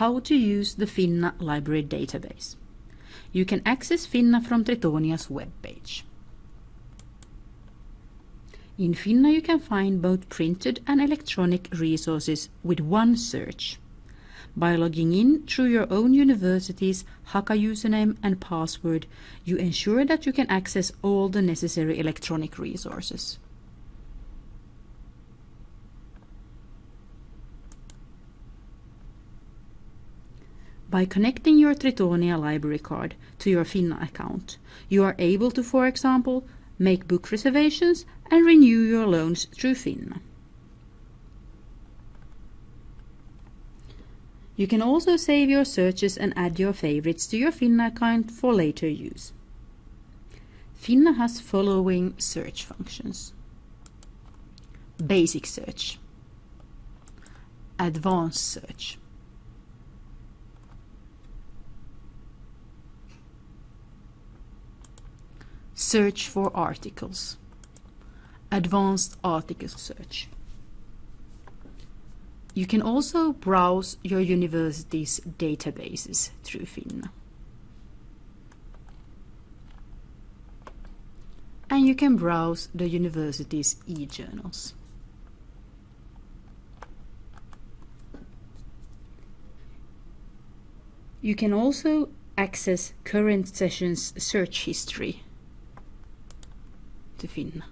how to use the Finna library database. You can access Finna from Tritonia's webpage. In Finna you can find both printed and electronic resources with one search. By logging in through your own university's Haka username and password, you ensure that you can access all the necessary electronic resources. By connecting your Tritonia library card to your Finna account, you are able to, for example, make book reservations and renew your loans through Finna. You can also save your searches and add your favorites to your Finna account for later use. Finna has following search functions. Basic search. Advanced search. Search for articles. Advanced article search. You can also browse your university's databases through Finna. And you can browse the university's e-journals. You can also access current sessions search history to finna.